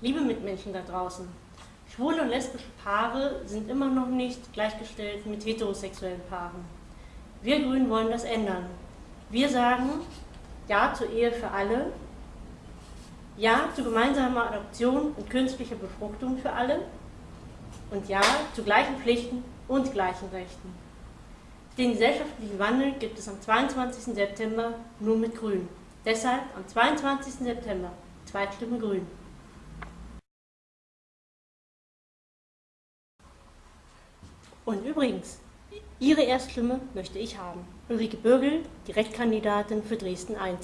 Liebe Mitmenschen da draußen, schwule und lesbische Paare sind immer noch nicht gleichgestellt mit heterosexuellen Paaren. Wir Grünen wollen das ändern. Wir sagen Ja zur Ehe für alle, Ja zu gemeinsamer Adoption und künstlicher Befruchtung für alle und Ja zu gleichen Pflichten und gleichen Rechten. Den gesellschaftlichen Wandel gibt es am 22. September nur mit Grün. Deshalb am 22. September Zweitstimme Grün. Und übrigens, Ihre Erststimme möchte ich haben. Ulrike Bürgel, Direktkandidatin für Dresden I.